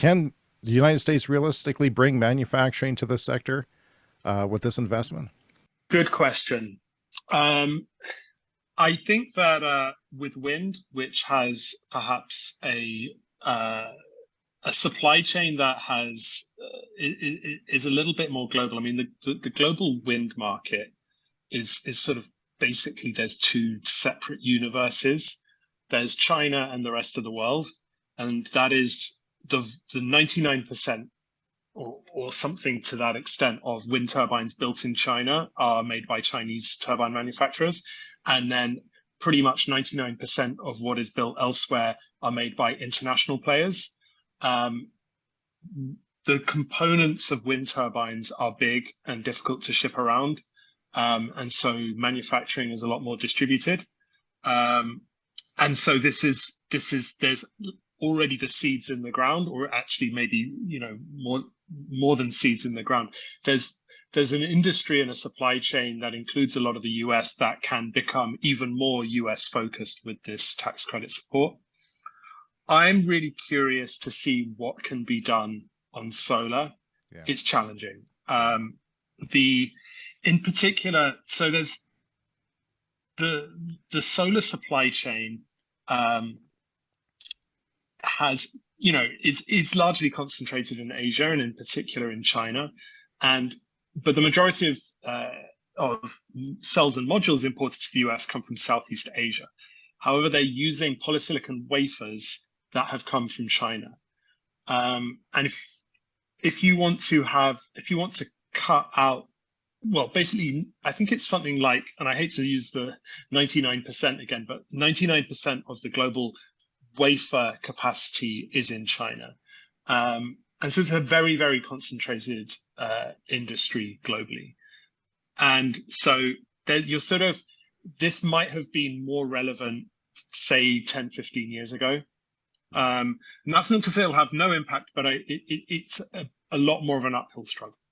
Can the United States realistically bring manufacturing to this sector uh, with this investment? Good question. Um, I think that uh, with wind, which has perhaps a uh, a supply chain that has uh, is a little bit more global. I mean, the, the, the global wind market is is sort of basically there's two separate universes. There's China and the rest of the world, and that is the the 99% or, or something to that extent of wind turbines built in China are made by Chinese turbine manufacturers. And then pretty much 99% of what is built elsewhere are made by international players. Um, the components of wind turbines are big and difficult to ship around. Um, and so manufacturing is a lot more distributed. Um, and so this is this is there's already the seeds in the ground, or actually maybe you know more more than seeds in the ground. There's there's an industry and a supply chain that includes a lot of the US that can become even more US focused with this tax credit support. I'm really curious to see what can be done on solar. Yeah. It's challenging. Um, the in particular, so there's the the solar supply chain um, has you know is is largely concentrated in Asia and in particular in China, and but the majority of uh, of cells and modules imported to the US come from Southeast Asia. However, they're using polysilicon wafers that have come from China. Um, and if if you want to have if you want to cut out well basically i think it's something like and i hate to use the 99% again but 99% of the global wafer capacity is in China. Um, and so it's a very, very concentrated uh, industry globally. And so you're sort of, this might have been more relevant, say 10, 15 years ago. Um, and that's not to say it'll have no impact, but I, it, it, it's a, a lot more of an uphill struggle.